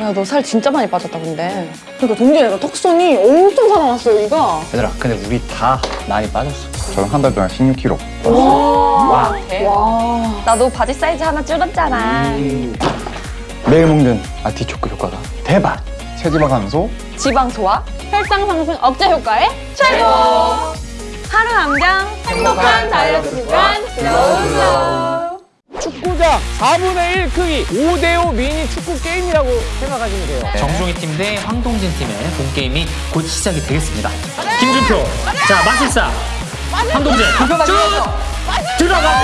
야 너 살 진짜 많이 빠졌다 근데. 그러니까 동진이 가 턱선이 엄청 살아났어 여기가. 얘들아 근데 우리 다 많이 빠졌어. 저는 한 달 동안 16kg. 와. 나도 바지 사이즈 하나 줄었잖아. 매일 먹는 아티초크 효과가 대박. 체지방 감소, 지방 소화. 혈당 상승 억제 효과에 최고! 하루 함량 행복한 다이어트 구간. 들어오세요 축구장 4분의 1 크기 5대5 미니 축구 게임이라고 생각하시면 돼요. 정종희 팀 대 황동진 팀의 본 게임이 곧 시작이 되겠습니다. 김준표, 자 마술사, 황동진 쭉 들어갑니다.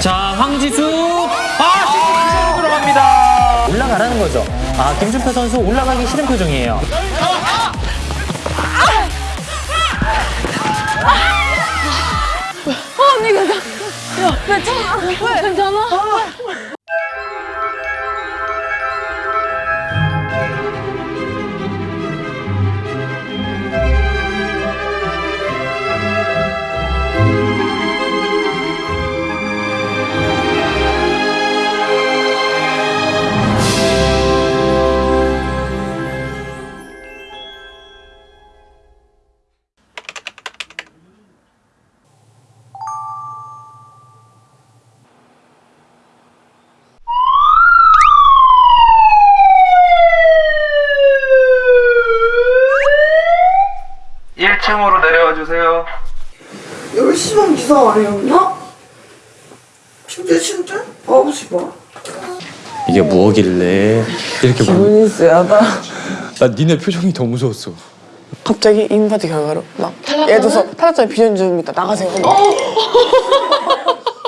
자 황지수, 아 지금 들어갑니다. 올라가라는 거죠. 아 김준표 선수 올라가기 싫은 표정이에요. 층으로 10시만 기사 아니었나? 진짜 진짜? 시 반? 이게 뭐길래 이렇게 기분이 쎄하다 나 니네 표정이 더 무서웠어 갑자기 인바디 결과로 막 예를 들어서 탈락자의 비전 중입니다 나가세요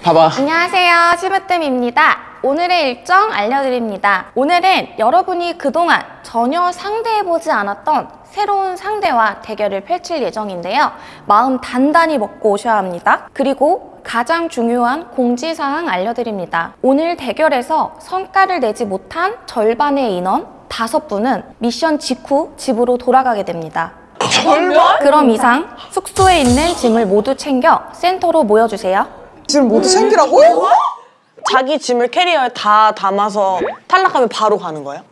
봐봐 안녕하세요. 시브뜸입니다. 오늘의 일정 알려드립니다. 오늘은 여러분이 그동안 전혀 상대해보지 않았던 새로운 상대와 대결을 펼칠 예정인데요. 마음 단단히 먹고 오셔야 합니다. 그리고 가장 중요한 공지사항 알려드립니다. 오늘 대결에서 성과를 내지 못한 절반의 인원 다섯 분은 미션 직후 집으로 돌아가게 됩니다. 절반? 그럼 이상 숙소에 있는 짐을 모두 챙겨 센터로 모여주세요. 짐을 모두 챙기라고? 자기 짐을 캐리어에 다 담아서 탈락하면 바로 가는 거예요?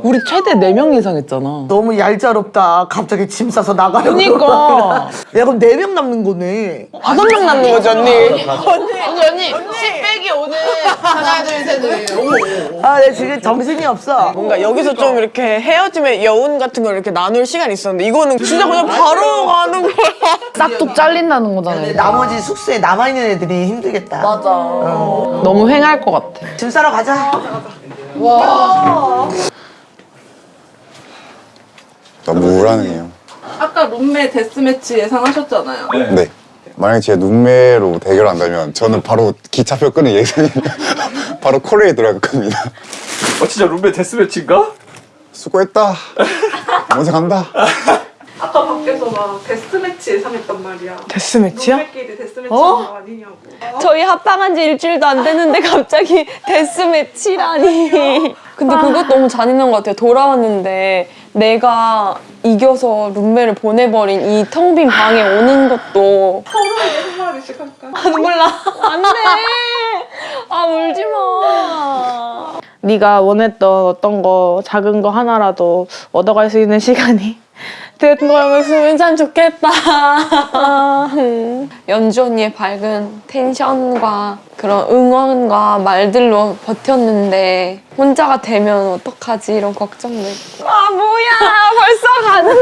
우리 최대 4명 이상 했잖아 너무 얄짤없다. 갑자기 짐 싸서 나가려고. 그니까 야, 그럼 4명 남는 거네. 다섯 명 남는 거지 언니 언니 언니 언니 10 빼기 오늘 하나 둘셋 아, 내 지금 정신이 없어. 뭔가 여기서 좀 이렇게 헤어짐의 여운 같은 걸 이렇게 나눌 시간이 있었는데 이거는 진짜 그냥 바로 가는 거야 싹둑 잘린다는 거잖아요 나머지 숙소에 남아있는 애들이 힘들겠다. 맞아. 너무 횡할 것 같아 짐 싸러 가자. 너무 우울하네요. 아까 룸메 데스매치 예상하셨잖아요. 네. 만약에 제가 눈매로 대결 한다면 저는 바로 기차표 끄는 예정이에요. 바로 코레에 들어갈 겁니다. 어 진짜 룸메 데스매치인가? 수고했다. 먼저 간다. 아까 밖에서 막 데스매치 예상했단 말이야. 데스매치야? 룸메끼리 데스매치 하는 거 아니냐고. 저희 합방한 지 일주일도 안 됐는데 갑자기 데스매치라니. 근데 그것 너무 잔인한 것 같아요. 돌아왔는데 내가 이겨서 룸메를 보내버린 이 텅 빈 방에 오는 것도 서로에게 한마디씩 할까? 아 눈물 나. 안 돼. 아 울지 마. 네가 원했던 어떤 거 작은 거 하나라도 얻어갈 수 있는 시간이 된 거였으면 참 좋겠다. 연주 언니의 밝은 텐션과 그런 응원과 말들로 버텼는데 혼자가 되면 어떡하지 이런 걱정도 있고. 아 뭐야 벌써 가는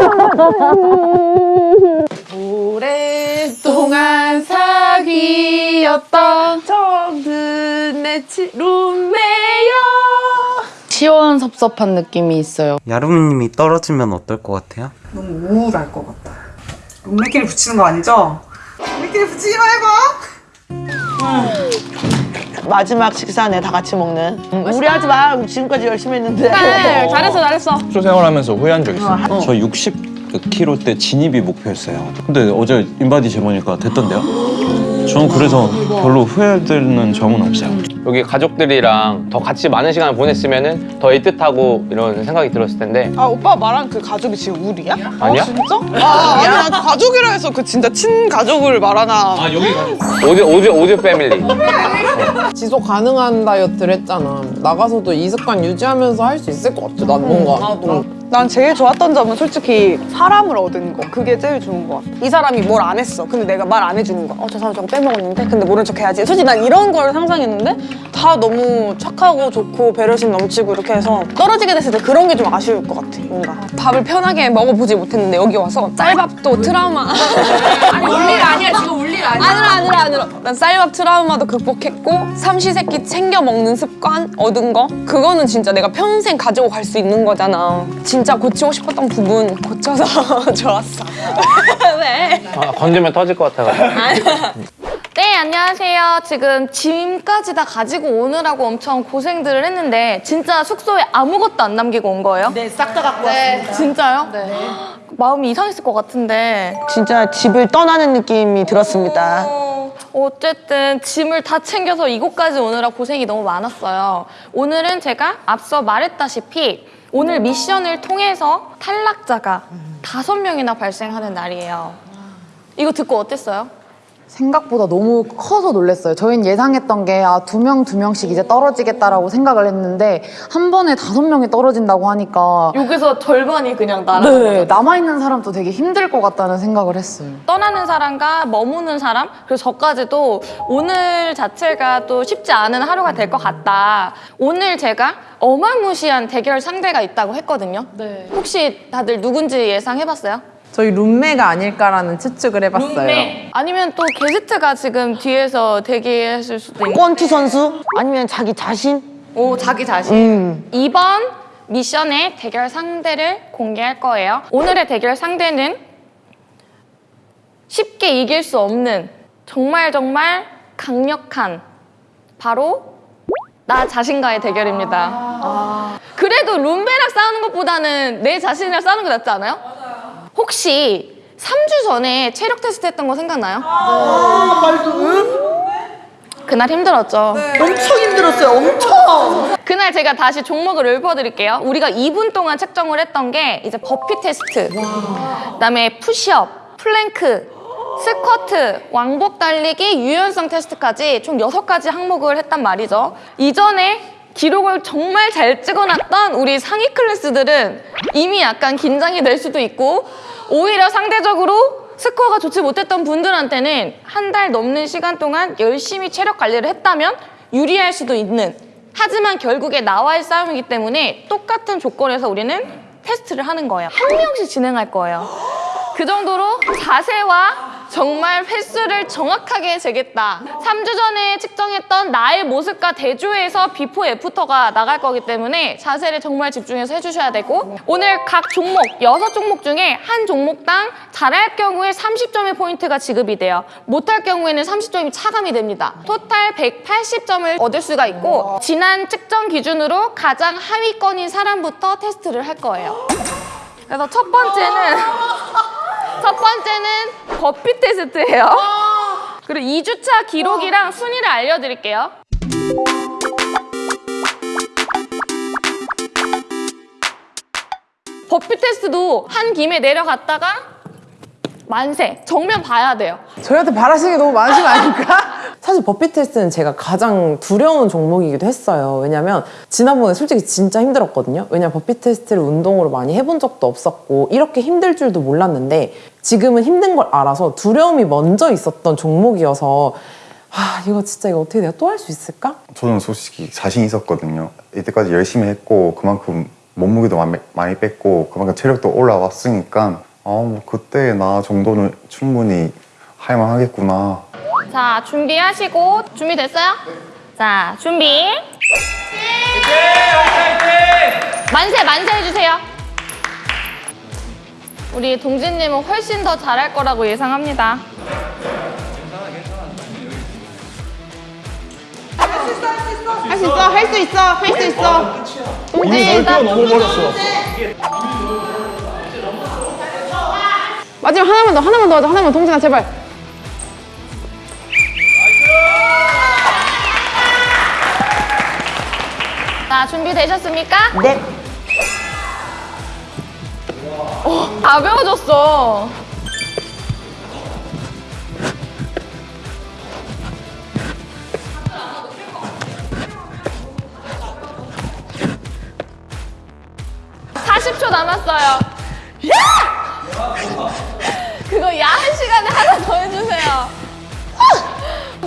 오랫동안 사귀었던 정든 내 룸메요. 시원 섭섭한 느낌이 있어요 야루미님이 떨어지면 어떨 것 같아요? 너무 우울할 것 같다. 룸메끼리 붙이는 거 아니죠? 룸메끼리 붙이지 말고! 마지막 식사네, 다 같이 먹는. 우리 하지 마. 지금까지 열심히 했는데. 네, 잘했어 잘했어. 숙소 생활하면서 후회한 적 있어요 저 60kg 때 진입이 목표였어요 근데 어제 인바디 재보니까 됐던데요? 저는 그래서 별로 후회되는 점은 없어요 여기 가족들이랑 더 같이 많은 시간을 보냈으면 더 애틋하고 이런 생각이 들었을 텐데 아 오빠 말한 그 가족이 지금 우리야? 아니야? 진짜? 아 아니 난 가족이라 해서 그 진짜 친가족을 말하나 오디오 오디오 오디오 패밀리 지속 가능한 다이어트를 했잖아. 나가서도 이 습관 유지하면서 할 수 있을 것 같아. 난 뭔가. 응. 난 제일 좋았던 점은 솔직히 사람을 얻은 거 그게 제일 좋은 것 같아 이 사람이 뭘 안 했어. 근데 내가 말 안 해주는 거야. 어, 저 사람 저거 빼먹었는데? 근데 모른 척 해야지. 솔직히 난 이런 걸 상상했는데 다 너무 착하고 좋고 배려심 넘치고 이렇게 해서 떨어지게 됐을 때 그런 게 좀 아쉬울 것 같아. 뭔가. 밥을 편하게 먹어보지 못했는데 여기 와서 쌀밥도 트라우마. 아니, 울일 아니야. 지금. 아니라, 아니라, 아니라. 난 쌀밥 트라우마도 극복했고 삼시세끼 챙겨 먹는 습관 얻은 거 그거는 진짜 내가 평생 가지고 갈 수 있는 거잖아. 진짜 고치고 싶었던 부분 고쳐서 좋았어. 왜? 아, 건들면 터질 것 같아가지고. 네, 안녕하세요. 지금 짐까지 다 가지고 오느라고 엄청 고생들을 했는데 진짜 숙소에 아무것도 안 남기고 온 거예요? 네 싹 다 갖고 왔습니다 진짜요? 네. 마음이 이상했을 것 같은데 진짜 집을 떠나는 느낌이 들었습니다 어, 어쨌든 짐을 다 챙겨서 이곳까지 오느라 고생이 너무 많았어요. 오늘은 제가 앞서 말했다시피 오늘 미션을 통해서 탈락자가 다섯 명이나 발생하는 날이에요. 이거 듣고 어땠어요? 생각보다 너무 커서 놀랐어요. 저희는 예상했던 게, 아, 두 명, 두 명씩 이제 떨어지겠다라고 생각을 했는데, 한 번에 다섯 명이 떨어진다고 하니까, 여기서 절반이 그냥 나라는 네, 거죠. 남아있는 사람도 되게 힘들 것 같다는 생각을 했어요. 떠나는 사람과 머무는 사람 그리고 저까지도 오늘 자체가 또 쉽지 않은 하루가 될 것 같다. 오늘 제가 어마무시한 대결 상대가 있다고 했거든요. 혹시 다들 누군지 예상해봤어요? 저희 룸메가 아닐까라는 추측을 해봤어요. 룸메 아니면 또 게스트가 지금 뒤에서 대기했을 수도 있고 권투 선수? 아니면 자기 자신? 오 자기 자신 이번 미션의 대결 상대를 공개할 거예요 오늘의 대결 상대는 쉽게 이길 수 없는 정말 정말 강력한 바로 나 자신과의 대결입니다 그래도 룸메랑 싸우는 것보다는 내 자신이랑 싸우는 게 낫지 않아요? 혹시 3주 전에 체력 테스트 했던 거 생각나요? 그날 힘들었죠. 엄청 힘들었어요 엄청 그날 제가 다시 종목을 읊어드릴게요. 우리가 2분 동안 책정을 했던 게 이제 버피 테스트, 그다음에 푸시업, 플랭크, 스쿼트, 왕복 달리기, 유연성 테스트까지 총 6가지 항목을 했단 말이죠. 이전에 기록을 정말 잘 찍어놨던 우리 상위 클래스들은 이미 약간 긴장이 될 수도 있고 오히려 상대적으로 스코어가 좋지 못했던 분들한테는 한 달 넘는 시간 동안 열심히 체력 관리를 했다면 유리할 수도 있는 하지만 결국에 나와의 싸움이기 때문에 똑같은 조건에서 우리는 테스트를 하는 거예요. 한 명씩 진행할 거예요. 그 정도로 자세와 정말 횟수를 정확하게 재겠다. 3주 전에 측정했던 나의 모습과 대조해서 비포 애프터가 나갈 거기 때문에 자세를 정말 집중해서 해주셔야 되고 오늘 각 종목, 6종목 중에 한 종목당 잘할 경우에 30점의 포인트가 지급이 돼요. 못할 경우에는 30점이 차감이 됩니다. total 180점을 얻을 수가 있고 지난 측정 기준으로 가장 하위권인 사람부터 테스트를 할 거예요. 그래서 첫 번째는 첫 번째는 버피 테스트예요. 그리고 2주차 기록이랑 순위를 알려드릴게요. 버피 테스트도 한 김에 내려갔다가 만세, 정면 봐야 돼요. 저희한테 바라시는 게 너무 많으신 거 아닙니까? 사실 버피 테스트는 제가 가장 두려운 종목이기도 했어요. 왜냐면 지난번에 솔직히 진짜 힘들었거든요. 왜냐면 버피 테스트를 운동으로 많이 해본 적도 없었고 이렇게 힘들 줄도 몰랐는데 지금은 힘든 걸 알아서 두려움이 먼저 있었던 종목이어서 아 이거 진짜 이거 어떻게 내가 또 할 수 있을까? 저는 솔직히 자신 있었거든요. 이때까지 열심히 했고 그만큼 몸무게도 많이 뺐고 그만큼 체력도 올라왔으니까 아 뭐 그때 나 정도는 충분히 할만 하겠구나. 자, 준비하시고 준비됐어요? 자, 준비. 만세, 만세 해주세요. 우리 동진님은 훨씬 더 잘할 거라고 예상합니다. 할 수 있어 할 수 있어 할 수 있어 동진, 나 마지막 하나만 더 하나만 더 하자 하나만 동진아 제발 자, 준비되셨습니까? 네. 오, 다 배워줬어. 남았어요. 야! 그거 야한 시간에 하나 더 해주세요.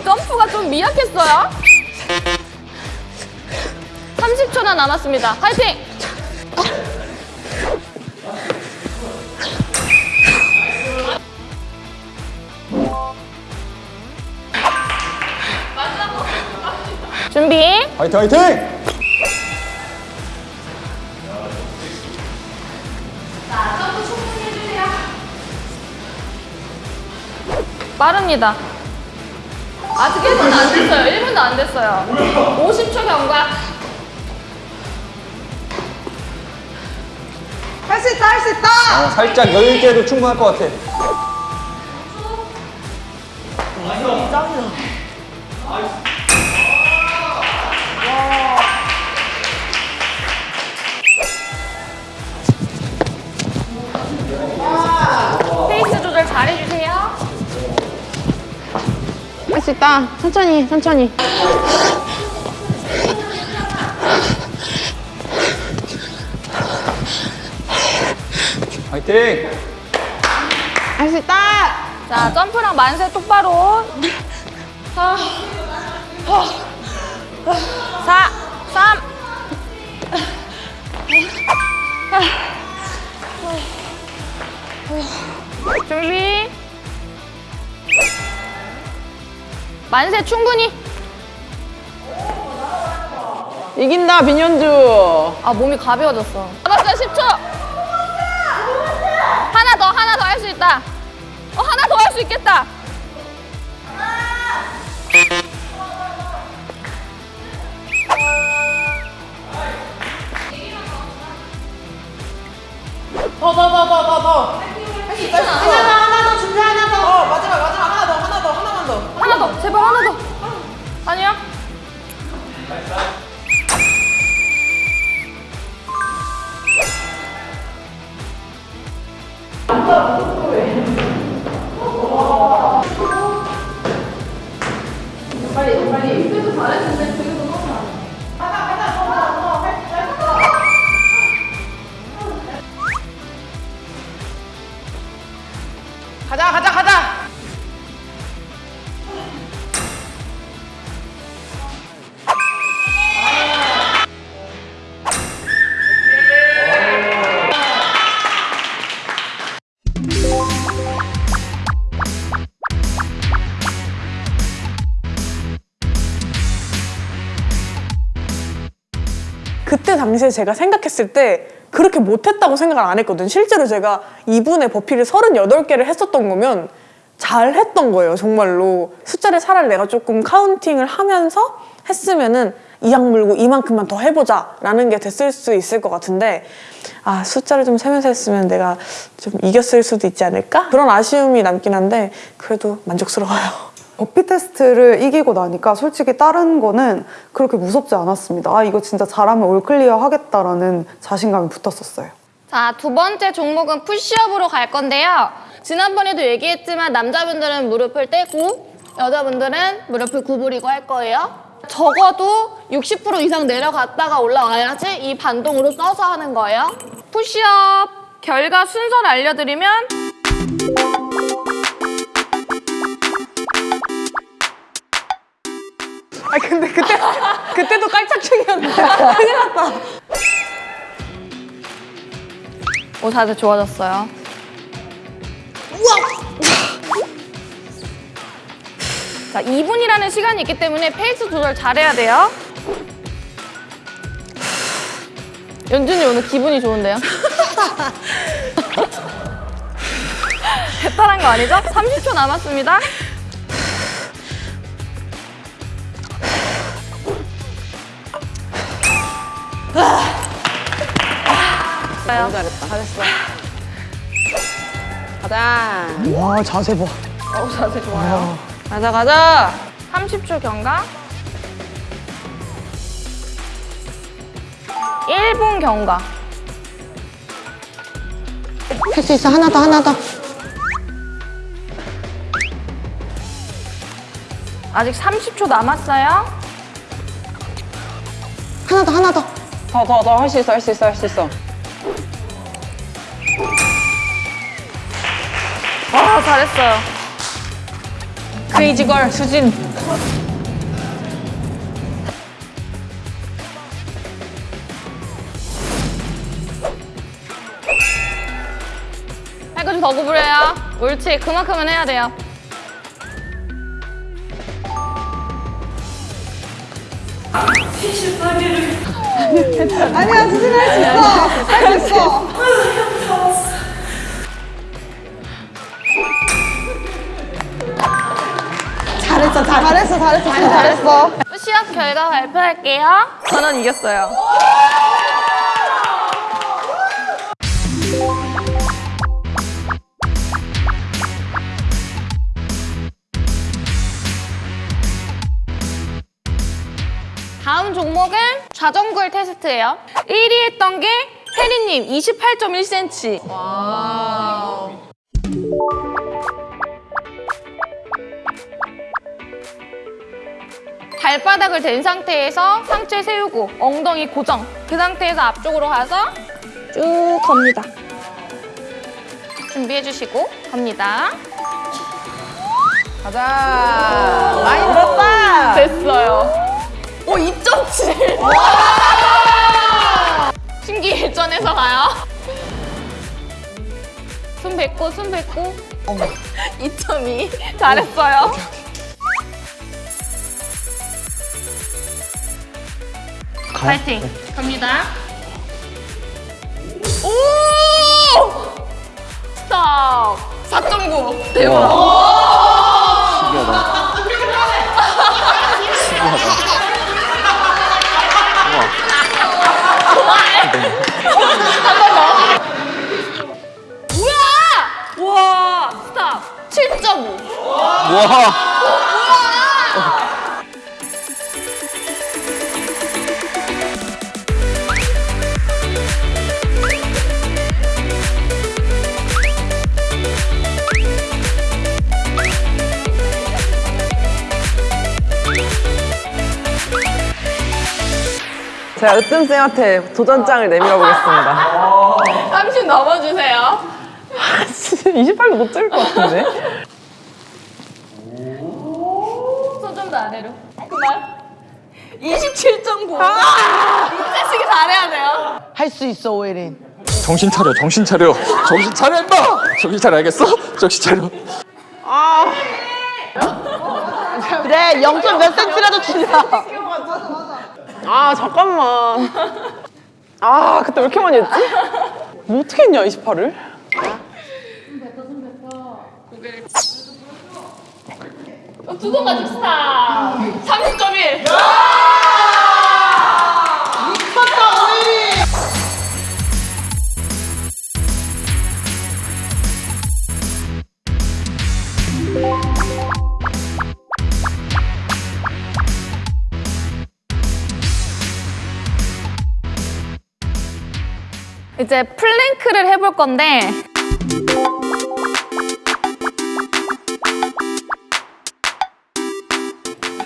점프가 좀 미약했어요. 30초나 남았습니다. 화이팅! 준비. 화이팅 화이팅! 빠릅니다. 아직 1분도 안 됐어요. 1분도 안 됐어요. 50초 경과. 할 수 있다 할 수 있다. 어, 살짝 여유 있게 해도 충분할 것 같아. 수 있다. 천천히, 천천히. 화이팅! 할 수 있다. 자, 점프랑 만세 똑바로. 4, 3, 준비. 만세 충분히. 이긴다, 민현주. 아, 몸이 가벼워졌어. 남았어요, 10초. 하나 더, 하나 더 할 수 있다. 어, 하나 더 할 수 있겠다. 더, 더, 더, 더, 더, 더. 제발 하나 더. 아니야? 가자, 당시에 제가 생각했을 때 그렇게 못했다고 생각을 안 했거든. 실제로 제가 2분의 버피를 38개를 했었던 거면 잘 했던 거예요, 정말로. 숫자를 차라리 내가 조금 카운팅을 하면서 했으면은 이악 물고 이만큼만 더 해보자 라는 게 됐을 수 있을 것 같은데 아 숫자를 좀 세면서 했으면 내가 좀 이겼을 수도 있지 않을까? 그런 아쉬움이 남긴 한데 그래도 만족스러워요. 버피 테스트를 이기고 나니까 솔직히 다른 거는 그렇게 무섭지 않았습니다. 아 이거 진짜 잘하면 all clear 하겠다라는 자신감이 붙었었어요. 자, 두 번째 종목은 푸시업으로 갈 건데요. 지난번에도 얘기했지만 남자분들은 무릎을 떼고 여자분들은 무릎을 구부리고 할 거예요. 적어도 60% 이상 내려갔다가 올라와야지 이 반동으로 써서 하는 거예요. 푸시업 결과 순서를 알려드리면 아 근데 그때 그때도 깔짝충이었는데 큰일 났다. 오 자세 좋아졌어요. 자, 2분이라는 시간이 있기 때문에 페이스 조절 잘해야 돼요. 연준이 오늘 기분이 좋은데요? 배탈한 거 아니죠? 30초 남았습니다. 너무 잘했다. 잘했어. 가자. 와, 자세 봐. 어우, 자세 좋아요. 가자, 가자. 30초 경과. 1분 경과. 할 수 있어. 하나 더, 하나 더. 아직 30초 남았어요. 하나 더, 하나 더. 더, 더, 더. 할 수 있어, 할 수 있어, 할 수 있어. 아, 잘했어요. 크레이지 걸 수진. 할 거 좀 더 구부려요. 옳지. 그만큼은 해야 돼요. 아니야 수진 할수 있어 할 수 있어 잘했어 잘했어 잘했어 진짜 잘했어 시합 결과 발표할게요. 저는 이겼어요. 다음 종목은 자전거의 테스트예요. 1위 했던 게 혜리님 28.1cm. 발바닥을 댄 상태에서 상체 세우고 엉덩이 고정. 그 상태에서 앞쪽으로 가서 쭉 겁니다. 준비해 주시고 갑니다. 가자. 많이 늘었다. 됐어요. 오, 2.7. 신기 일전에서 가요. 숨 뱉고, 숨 뱉고. 어머. 2.2. 잘했어요. 파이팅. 갑니다. 오! 스톱. 4.9. 대박. 뭐야! 와, 스탑. 7.5. 와. 제가 으뜸쌤한테 도전장을 내밀어 보겠습니다. 30 넘어주세요. 28도 못 찍을 것 같은데? 손 좀 더 아래로. 그만. 27.9. 아! 이때쓰기 잘해야 돼요. 할 수 있어 오혜린 정신 차려, 정신 차려. 정신 차려, 임마! 정신 차려, 알겠어? 정신 차려. 그래 0. 몇 센치라도 줄여 아, 잠깐만. 아, 그때 왜 이렇게 많이 했지? 뭐 어떻게 했냐, 28을? 두번 가지고 스탑. 30.1. 이제 plank를 해볼 건데.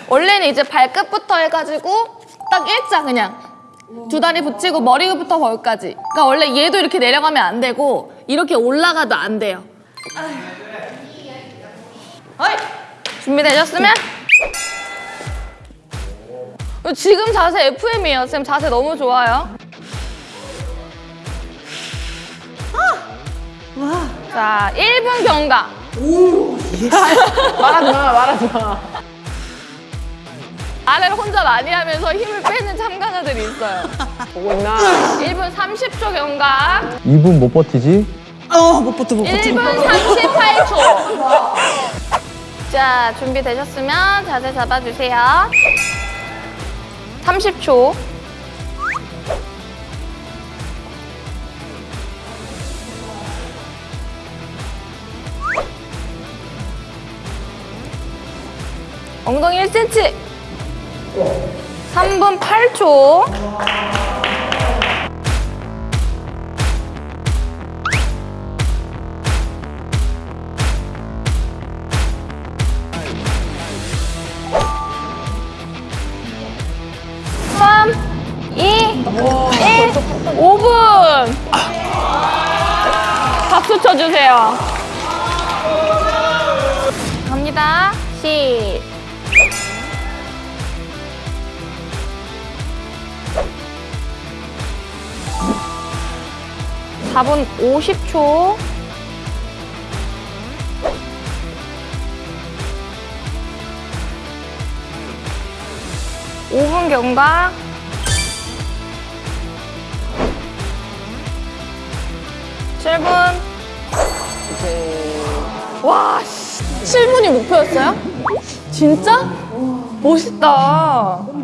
원래는 이제 발끝부터 해가지고 딱 일자 그냥. 두 다리 붙이고 머리부터 거기까지. 그러니까 원래 얘도 이렇게 내려가면 안 되고 이렇게 올라가도 안 돼요. 준비되셨으면? 지금 자세 FM이에요. 쌤 자세 너무 좋아요 자 1분 경과 말하지 마, 말하지 마. 아래를 혼자 많이 하면서 힘을 빼는 참가자들이 있어요. 보고 있나? 1분 30초 경과. 2분 못 버티지? 어 못 버텨 못 1분 38초. 자, 준비되셨으면 자세 잡아주세요. 30초. 엉덩이 1cm. 3분 8초. 삼, 이, 일, 오분 박수 쳐주세요. 갑니다. 시. 4분 50초. 오분 경과. 칠분 와, 7분이 목표였어요? 진짜? 멋있다.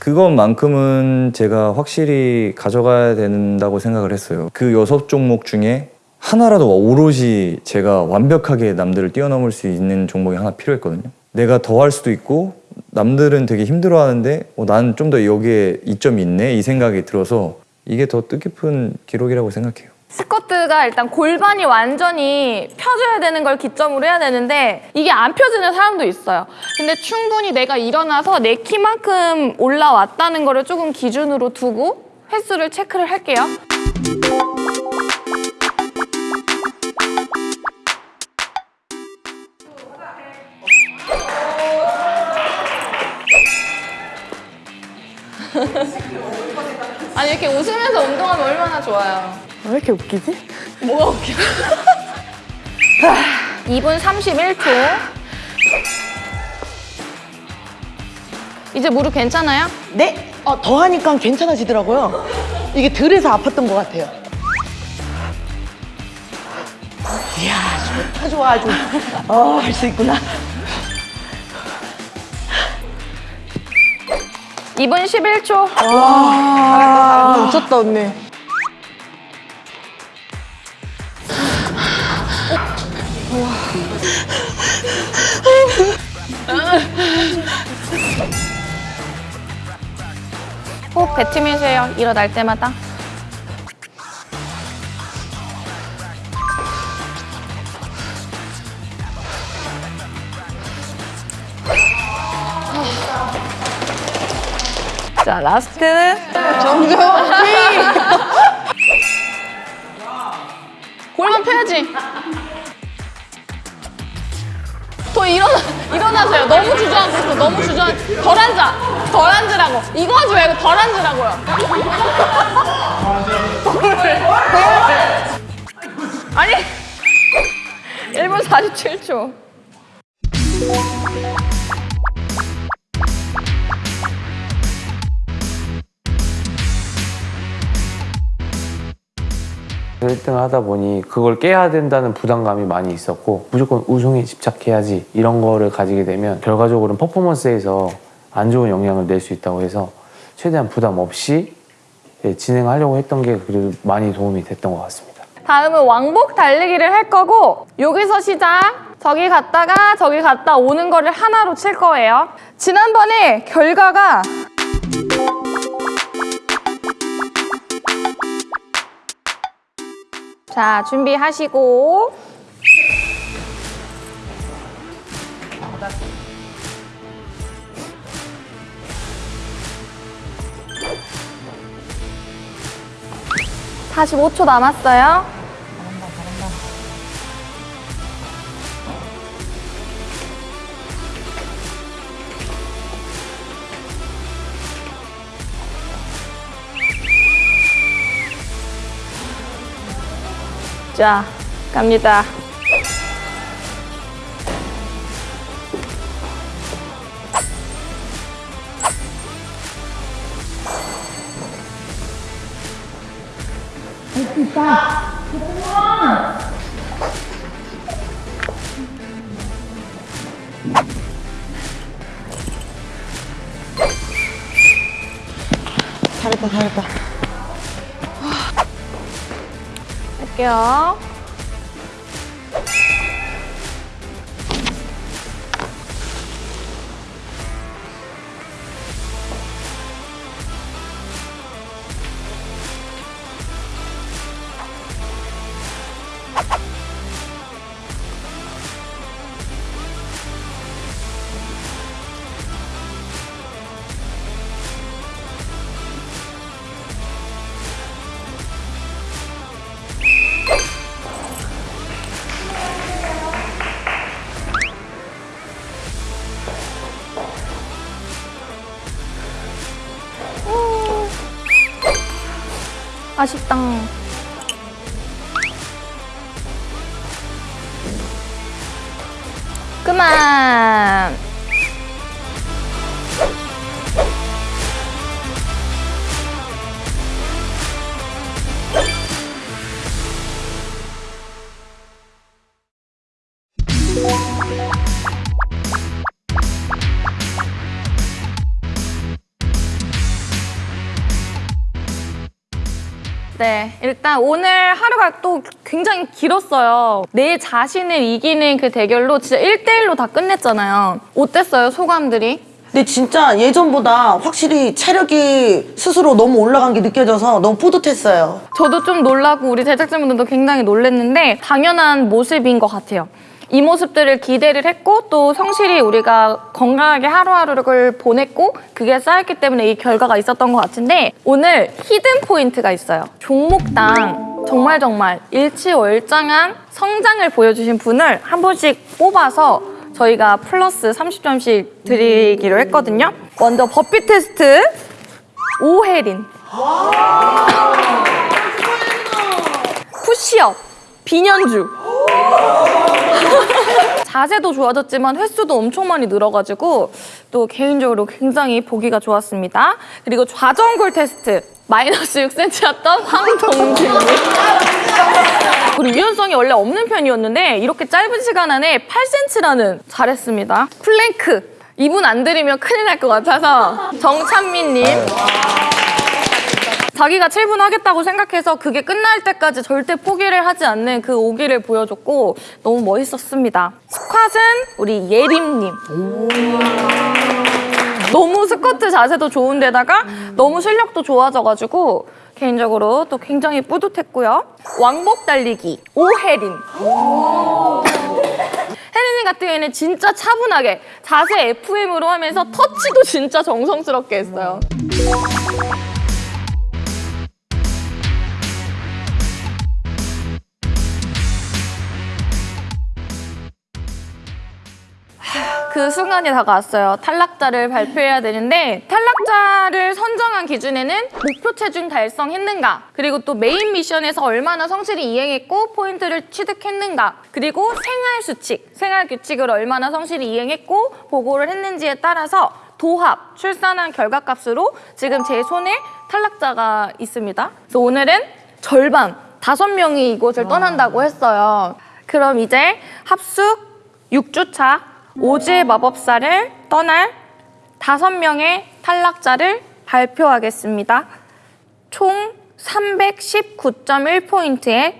그것만큼은 제가 확실히 가져가야 된다고 생각을 했어요. 그 여섯 종목 중에 하나라도 오롯이 제가 완벽하게 남들을 뛰어넘을 수 있는 종목이 하나 필요했거든요. 내가 더 할 수도 있고 남들은 되게 힘들어하는데 어, 나는 좀 더 여기에 이점이 있네 이 생각이 들어서 이게 더 뜻깊은 기록이라고 생각해요. 스쿼트가 일단 골반이 완전히 펴져야 되는 걸 기점으로 해야 되는데 이게 안 펴지는 사람도 있어요. 근데 충분히 내가 일어나서 내 키만큼 올라왔다는 거를 조금 기준으로 두고 횟수를 체크를 할게요. 아니 이렇게 웃으면서 운동하면 얼마나 좋아요. 왜 이렇게 웃기지? 뭐가 웃겨? 2분 31초. 이제 무릎 괜찮아요? 네. 어, 더 하니까 괜찮아지더라고요. 이게 덜해서 아팠던 것 같아요. 이야, 좋다, 좋아, 아주. 어, 할 수 있구나. 2분 11초. 와, 미쳤다, 언니. 호흡 뱉으면서요. 일어날 때마다. 자, 라스트는 정정희. 골반 펴야지. 더 일어나, 일어나세요. 너무 주저앉고 있어. 너무 주저앉. 덜 앉아. 덜 앉으라고. 이거 하지 말고 덜 앉으라고요. 아니. 1분 47초. 1등을 하다 보니 그걸 깨야 된다는 부담감이 많이 있었고 무조건 우승에 집착해야지 이런 거를 가지게 되면 결과적으로는 퍼포먼스에서 안 좋은 영향을 낼 수 있다고 해서 최대한 부담 없이 예, 진행하려고 했던 게 그래도 많이 도움이 됐던 것 같습니다. 다음은 왕복 달리기를 할 거고 여기서 시작. 저기 갔다가 저기 갔다 오는 거를 하나로 칠 거예요. 지난번에 결과가 자, 준비하시고 사십오 초 남았어요. 자, 갑니다. 잘했다, 잘했다. 할게요. 아쉽다. 일단 오늘 하루가 또 굉장히 길었어요. 내 자신을 이기는 그 대결로 진짜 1대1로 다 끝냈잖아요. 어땠어요, 소감들이? 근데 진짜 예전보다 확실히 체력이 스스로 너무 올라간 게 느껴져서 너무 뿌듯했어요. 저도 좀 놀라고 우리 제작진분들도 굉장히 놀랬는데 당연한 모습인 것 같아요. 이 모습들을 기대를 했고 또 성실히 우리가 건강하게 하루하루를 보냈고 그게 쌓였기 때문에 이 결과가 있었던 것 같은데 오늘 hidden point가 있어요. 종목당 정말 정말 일취월장한 성장을 보여주신 분을 한 분씩 뽑아서 저희가 플러스 30점씩 드리기로 했거든요. 먼저 burpee test 오혜린 푸시업 비년주 자세도 좋아졌지만 횟수도 엄청 많이 늘어가지고 또 개인적으로 굉장히 보기가 좋았습니다. 그리고 좌전굴 테스트 마이너스 6cm였던 황동진님 그리고 유연성이 원래 없는 편이었는데 이렇게 짧은 시간 안에 8cm라는 잘했습니다. 플랭크 이분 안 드리면 큰일 날 것 같아서 정찬민님 자기가 7분 하겠다고 생각해서 그게 끝날 때까지 절대 포기를 하지 않는 그 오기를 보여줬고 너무 멋있었습니다. 스쿼트는 우리 예림님. 너무 스쿼트 자세도 좋은데다가 너무 실력도 좋아져가지고 개인적으로 또 굉장히 뿌듯했고요. 왕복 달리기 오혜린. 혜린이 같은 경우에는 진짜 차분하게 자세 FM으로 하면서 터치도 진짜 정성스럽게 했어요. 그 순간이 다가왔어요. 탈락자를 발표해야 되는데 탈락자를 선정한 기준에는 목표 체중 달성했는가 그리고 또 메인 미션에서 얼마나 성실히 이행했고 포인트를 취득했는가 그리고 생활 수칙, 생활 규칙을 얼마나 성실히 이행했고 보고를 했는지에 따라서 도합, 출산한 결과값으로 지금 제 손에 탈락자가 있습니다. 그래서 오늘은 절반, 다섯 명이 이곳을 떠난다고 했어요. 그럼 이제 합숙 6주차 오즈의 마법사를 떠날 다섯 명의 탈락자를 발표하겠습니다. 총 319.1포인트의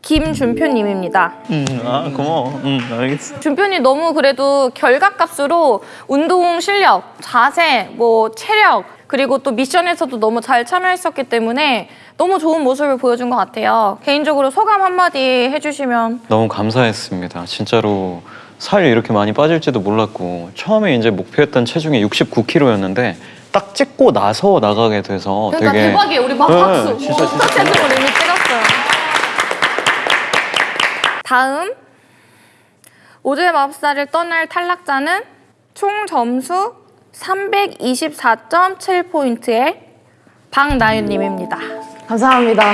김준표님입니다. 음, 아 고마워. 음, 알겠어. 준표님 너무 그래도 결과값으로 운동 실력, 자세, 뭐 체력 그리고 또 미션에서도 너무 잘 참여했었기 때문에 너무 좋은 모습을 보여준 것 같아요. 개인적으로 소감 한마디 해주시면 너무 감사했습니다. 진짜로 살이 이렇게 많이 빠질지도 몰랐고 처음에 이제 목표했던 체중이 69kg였는데 딱 찍고 나서 나가게 돼서 그러니까 되게 대박이에요. 우리 막 네, 박수. 진짜 진짜 첫 체중을 이미 찍었어요. 다음 오즈의 마법사를 떠날 탈락자는 총 점수 324.7포인트의 박나윤님입니다. 감사합니다.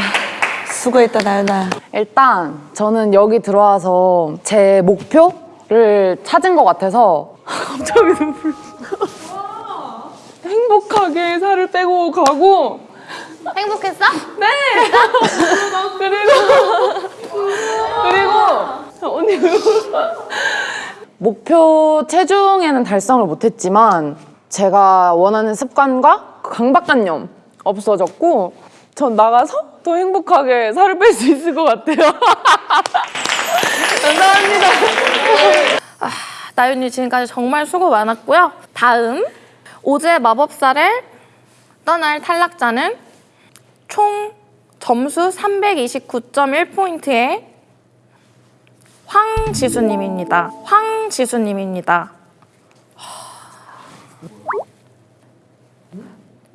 수고했다 나연아. 일단 저는 여기 들어와서 제 목표 를 찾은 것 같아서 갑자기 눈물. 행복하게 살을 빼고 가고 행복했어? 네. 그리고 그리고 언니 목표 체중에는 달성을 못했지만 제가 원하는 습관과 강박관념 없어졌고 전 나가서 더 행복하게 살을 뺄 수 있을 것 같아요. 감사합니다. 아, 나윤이 지금까지 정말 수고 많았고요. 다음 오즈의 마법사를 떠날 탈락자는 총 점수 329.1포인트의 황지수님입니다. 황지수님입니다.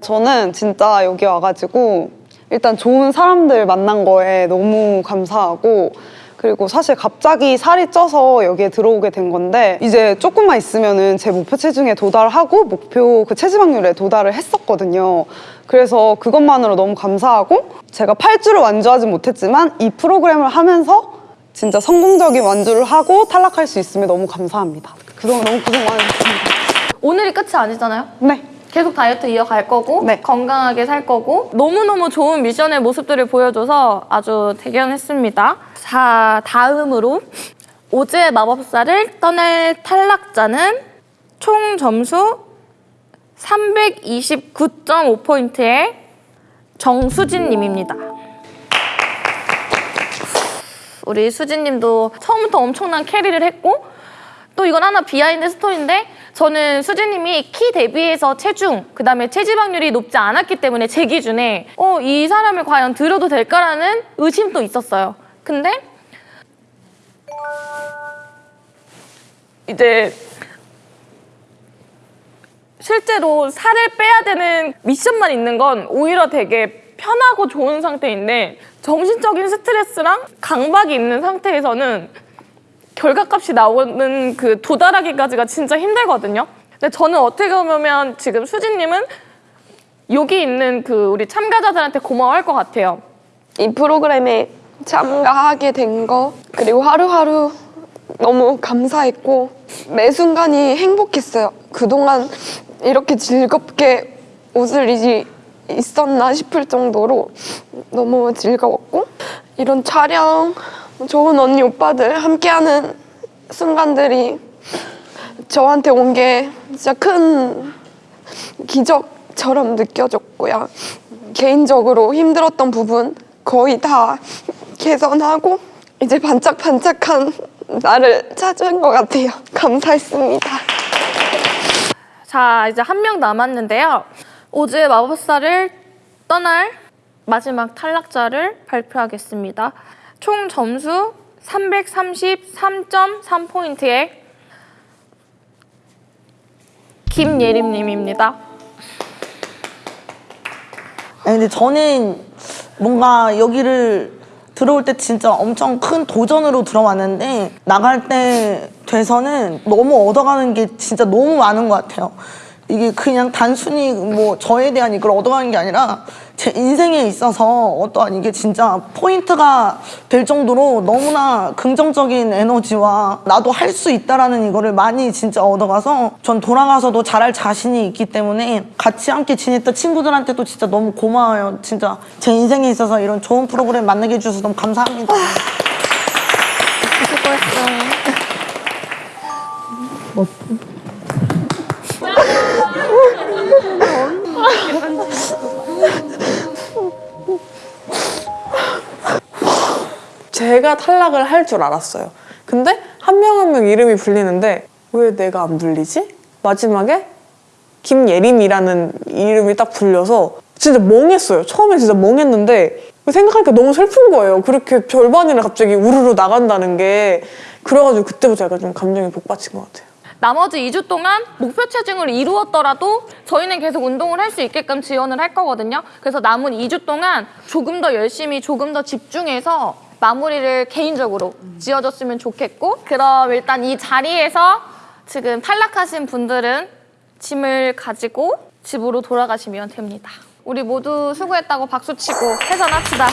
저는 진짜 여기 와가지고 일단 좋은 사람들 만난 거에 너무 감사하고 그리고 사실 갑자기 살이 쪄서 여기에 들어오게 된 건데 이제 조금만 있으면은 제 목표 체중에 도달하고 목표 그 체지방률에 도달을 했었거든요. 그래서 그것만으로 너무 감사하고 제가 8주를 완주하지 못했지만 이 프로그램을 하면서 진짜 성공적인 완주를 하고 탈락할 수 있음에 너무 감사합니다. 그동안 너무 고생 많으셨습니다. 오늘이 끝이 아니잖아요? 네. 계속 다이어트 이어갈 거고 건강하게 살 거고 너무너무 좋은 미션의 모습들을 보여줘서 아주 대견했습니다. 자, 다음으로 오즈의 마법사를 떠날 탈락자는 총 점수 329.5포인트의 정수진 님입니다. 우리 수진 님도 처음부터 엄청난 carry를 했고 또 이건 하나 behind story인데 저는 수진님이 키 대비해서 체중 그다음에 체지방률이 높지 않았기 때문에 제 기준에 어 이 사람을 과연 들어도 될까라는 의심도 있었어요. 근데 이제 실제로 살을 빼야 되는 미션만 있는 건 오히려 되게 편하고 좋은 상태인데 정신적인 스트레스랑 강박이 있는 상태에서는 결과값이 나오는 그 도달하기까지가 진짜 힘들거든요. 근데 저는 어떻게 보면 지금 수진님은 여기 있는 그 우리 참가자들한테 고마워할 것 같아요. 이 프로그램에 참가하게 된 거 그리고 하루하루 너무 감사했고 매 순간이 행복했어요. 그동안 이렇게 즐겁게 웃을 일이 있었나 싶을 정도로 너무 즐거웠고 이런 촬영 좋은 언니 오빠들 함께하는 순간들이 저한테 온 게 진짜 큰 기적처럼 느껴졌고요. 개인적으로 힘들었던 부분 거의 다 개선하고 이제 반짝반짝한 나를 찾은 것 같아요. 감사했습니다. 자, 이제 한 명 남았는데요. 오즈의 마법사를 떠날 마지막 탈락자를 발표하겠습니다. 총 점수 333.3포인트의 김예림님입니다. 아니, 근데 저는 뭔가 여기를 들어올 때 진짜 엄청 큰 도전으로 들어왔는데 나갈 때 돼서는 너무 얻어가는 게 진짜 너무 많은 것 같아요. 이게 그냥 단순히 뭐 저에 대한 이걸 얻어가는 게 아니라 제 인생에 있어서 어떠한 이게 진짜 포인트가 될 정도로 너무나 긍정적인 에너지와 나도 할 수 있다라는 이거를 많이 진짜 얻어가서 전 돌아가서도 잘할 자신이 있기 때문에 같이 함께 지냈던 친구들한테도 진짜 너무 고마워요. 진짜 제 인생에 있어서 이런 좋은 프로그램 만나게 해주셔서 너무 감사합니다. 수고했어요. 제가 탈락을 할 줄 알았어요. 근데 한명 한 명 이름이 불리는데 왜 내가 안 불리지? 마지막에 김예림이라는 이름이 딱 불려서 진짜 멍했어요. 처음에 진짜 멍했는데 생각하니까 너무 슬픈 거예요. 그렇게 절반이나 갑자기 우르르 나간다는 게 그래가지고 그때부터 약간 좀 감정이 복받친 것 같아요. 나머지 2주 동안 목표 체중을 이루었더라도 저희는 계속 운동을 할 수 있게끔 지원을 할 거거든요. 그래서 남은 2주 동안 조금 더 열심히 조금 더 집중해서 마무리를 개인적으로 지어줬으면 좋겠고 그럼 일단 이 자리에서 지금 탈락하신 분들은 짐을 가지고 집으로 돌아가시면 됩니다. 우리 모두 수고했다고 박수치고 해산합시다.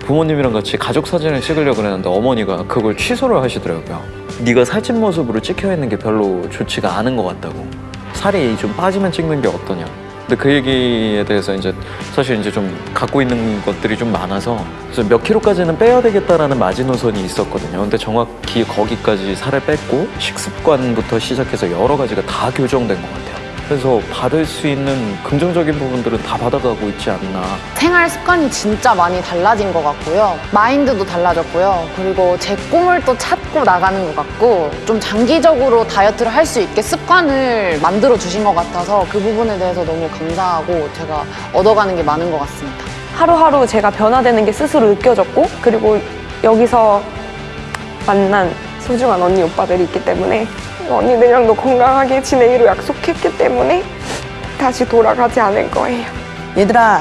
부모님이랑 같이 가족 사진을 찍으려고 그랬는데 어머니가 그걸 취소를 하시더라고요. 네가 살찐 모습으로 찍혀 있는 게 별로 좋지가 않은 것 같다고. 살이 좀 빠지면 찍는 게 어떠냐. 근데 그 얘기에 대해서 이제 사실 이제 좀 갖고 있는 것들이 좀 많아서 몇 킬로까지는 빼야 되겠다라는 마지노선이 있었거든요. 근데 정확히 거기까지 살을 뺐고 식습관부터 시작해서 여러 가지가 다 교정된 것 같아요. 그래서 받을 수 있는 긍정적인 부분들은 다 받아가고 있지 않나. 생활 습관이 진짜 많이 달라진 것 같고요. 마인드도 달라졌고요. 그리고 제 꿈을 또 찾고 나가는 것 같고 좀 장기적으로 다이어트를 할 수 있게 습관을 만들어 주신 것 같아서 그 부분에 대해서 너무 감사하고 제가 얻어가는 게 많은 것 같습니다. 하루하루 제가 변화되는 게 스스로 느껴졌고 그리고 여기서 만난 소중한 언니 오빠들이 있기 때문에 언니들이랑도 건강하게 지내기로 약속했기 때문에 다시 돌아가지 않을 거예요. 얘들아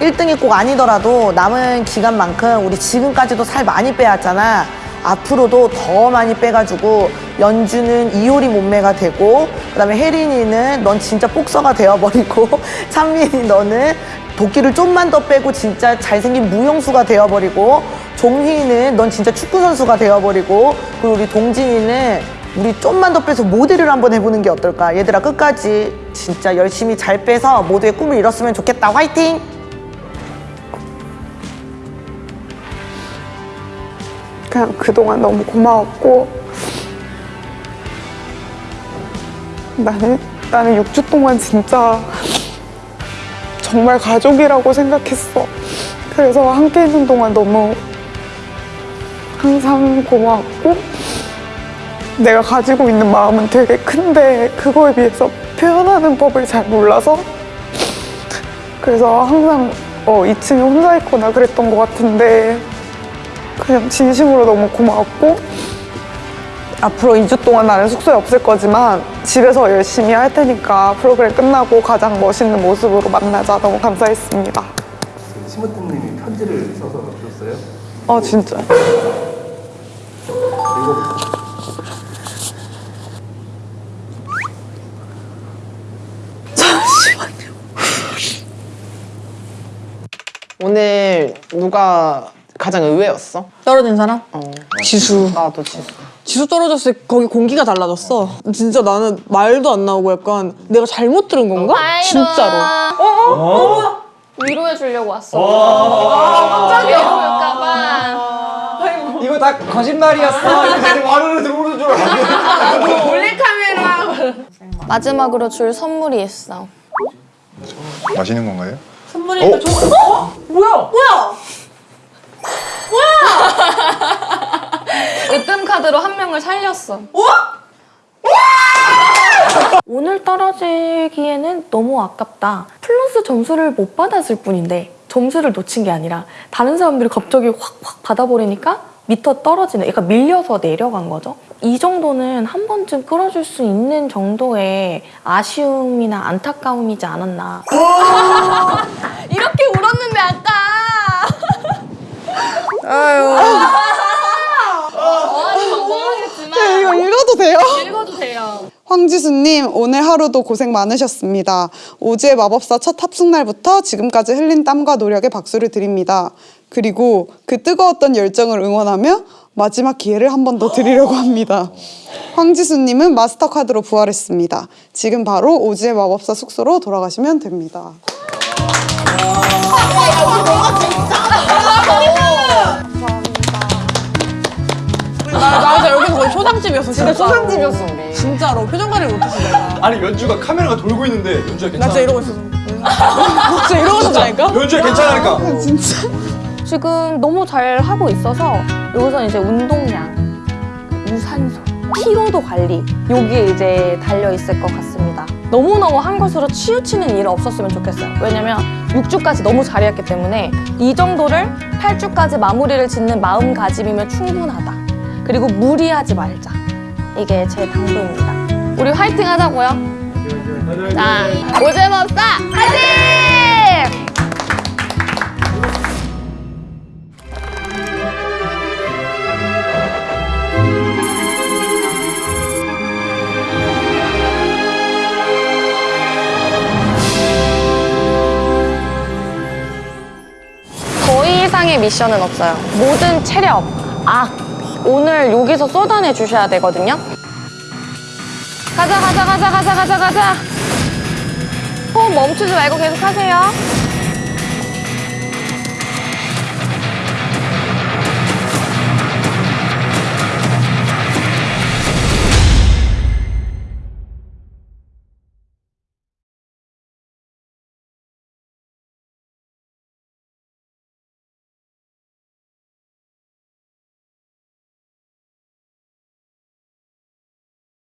1등이 꼭 아니더라도 남은 기간만큼 우리 지금까지도 살 많이 빼왔잖아. 앞으로도 더 많이 빼가지고 연주는 이효리 몸매가 되고 그다음에 혜린이는 넌 진짜 복서가 되어버리고 찬민이 너는 도끼를 좀만 더 빼고 진짜 잘생긴 무용수가 되어버리고 종희는 넌 진짜 축구 선수가 되어버리고 그리고 우리 동진이는 우리 좀만 더 빼서 모델을 한번 해보는 게 어떨까 얘들아 끝까지 진짜 열심히 잘 빼서 모두의 꿈을 이뤘으면 좋겠다 화이팅! 그냥 그동안 너무 고마웠고 나는 나는 6주 동안 진짜 정말 가족이라고 생각했어. 그래서 함께 있는 동안 너무 항상 고마웠고 내가 가지고 있는 마음은 되게 큰데 그거에 비해서 표현하는 법을 잘 몰라서 그래서 항상 어, 2층에 혼자 있거나 그랬던 것 같은데 그냥 진심으로 너무 고마웠고 앞으로 2주 동안 나는 숙소에 없을 거지만 집에서 열심히 할 테니까 프로그램 끝나고 가장 멋있는 모습으로 만나자 너무 감사했습니다. 심으뜸님이 편지를 써서 줬어요. 아 진짜. 오늘 누가 가장 의외였어? 떨어진 사람? 지수. 나도 지수. 지수 떨어졌을 때 거기 공기가 달라졌어. 진짜 나는 말도 안 나오고 약간 내가 잘못 들은 건가? 진짜로. 어, 어? 위로해 주려고 왔어. 갑자기 위로할까봐. 이거 다 거짓말이었어. 와르르 들어오는 줄 알았는데. 몰래카메라. 마지막으로 줄 선물이 있어. 마시는 건가요? 선물이 어? 저 어? 뭐야? 뭐야? 으뜸 카드로 한 명을 살렸어. 오늘 떨어지기에는 너무 아깝다. 플러스 점수를 못 받았을 뿐인데 점수를 놓친 게 아니라 다른 사람들이 갑자기 확확 받아버리니까 밑어 떨어지는, 약간 밀려서 내려간 거죠. 이 정도는 한 번쯤 끌어줄 수 있는 정도의 아쉬움이나 안타까움이지 않았나. 이렇게 울었는데 아까. 아유. 멍멍하겠지만. 네, 이거 읽어도 돼요? 읽어도 돼요. 황지수님 오늘 하루도 고생 많으셨습니다. 오즈의 마법사 첫 탑승 날부터 지금까지 흘린 땀과 노력에 박수를 드립니다. 그리고 그 뜨거웠던 열정을 응원하며 마지막 기회를 한 번 더 드리려고 합니다. 황지수님은 마스터 카드로 부활했습니다. 지금 바로 오즈의 마법사 숙소로 돌아가시면 됩니다. 나, 나 진짜 여기서 거의 초상집이었어. 진짜 진짜로. 초상집이었어, 우리. 진짜로 표정 관리 못했어 내가. 아니 연주가 카메라가 돌고 있는데 연주가 나 괜찮아. 진짜 이러고 있었어. 진짜 이러고 있었다니까? 연주가 괜찮으니까. 진짜. 지금 너무 잘 하고 있어서 여기서 이제 운동량, 유산소, 피로도 관리 여기에 이제 달려 있을 것 같습니다. 너무너무 한 것으로 치우치는 일은 없었으면 좋겠어요. 왜냐면 6주까지 너무 잘했기 때문에 이 정도를 8주까지 마무리를 짓는 마음가짐이면 충분하다. 그리고 무리하지 말자. 이게 제 당부입니다. 우리 화이팅 하자고요. 자, 오제법사 화이팅! 이상의 미션은 없어요. 모든 체력, 악, 오늘 여기서 쏟아내 주셔야 되거든요. 가자, 가자, 가자, 가자, 가자, 가자. 호흡 멈추지 말고 계속 하세요.